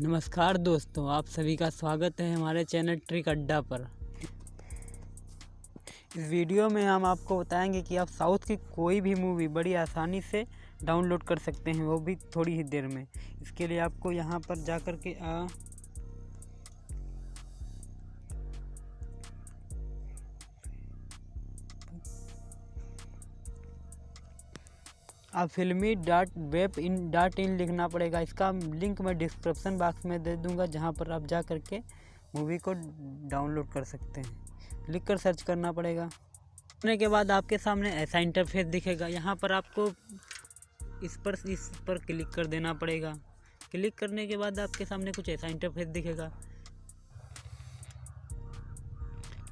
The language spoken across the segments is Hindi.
नमस्कार दोस्तों आप सभी का स्वागत है हमारे चैनल ट्रिक अड्डा पर। इस वीडियो में हम आपको बताएँगे कि आप साउथ की कोई भी मूवी बड़ी आसानी से डाउनलोड कर सकते हैं वो भी थोड़ी ही देर में। इसके लिए आपको यहाँ पर जाकर के आ, आप filmy dot web in dot in लिखना पड़ेगा। इसका लिंक मैं डिस्क्रिप्शन बॉक्स में दे दूँगा, जहाँ पर आप जा कर के मूवी को डाउनलोड कर सकते हैं। लिख कर सर्च करना पड़ेगा। करने के बाद आपके सामने ऐसा इंटरफेस दिखेगा। यहाँ पर आपको इस पर इस पर क्लिक कर देना पड़ेगा। क्लिक करने के बाद आपके सामने कुछ ऐसा इंटरफेस दिखेगा।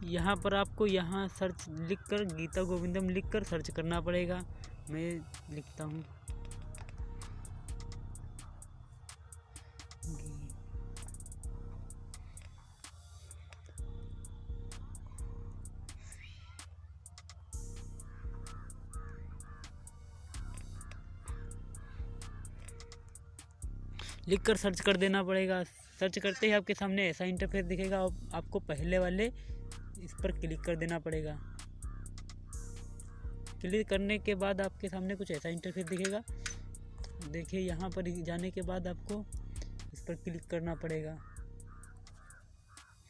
यहाँ पर आपको यहाँ सर्च लिख कर गीता गोविंदम लिख कर सर्च करना पड़ेगा। मैं लिखता हूँ। लिख कर सर्च कर देना पड़ेगा। सर्च करते ही आपके सामने ऐसा इंटरफेस दिखेगा आप, आपको पहले वाले इस पर क्लिक कर देना पड़ेगा। क्लिक करने के बाद आपके सामने कुछ ऐसा इंटरफेस दिखेगा। देखिए, यहाँ पर जाने के बाद आपको इस पर क्लिक करना पड़ेगा।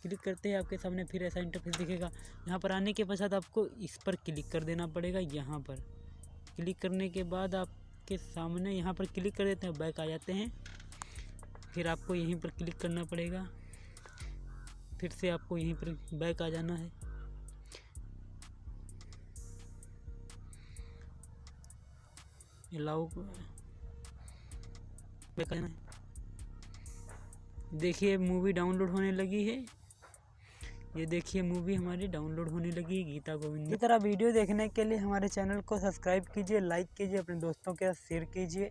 क्लिक करते ही आपके सामने फिर ऐसा इंटरफेस दिखेगा। यहाँ पर आने के पश्चात आपको इस पर क्लिक कर देना पड़ेगा, यहाँ पर। क्लिक करने के बाद आपके सामने यहाँ पर क्लिक कर देते हैं, बैक आ जाते हैं। फिर आपको यहीं पर क्लिक करना पड़ेगा। फिर से आपको यहीं पर बैक आ जाना है। अलाउ देखिए मूवी डाउनलोड होने लगी है। ये देखिए मूवी हमारी डाउनलोड होने लगी है गीता गोविंद। इस तरह वीडियो देखने के लिए हमारे चैनल को सब्सक्राइब कीजिए लाइक कीजिए, अपने दोस्तों के साथ शेयर कीजिए।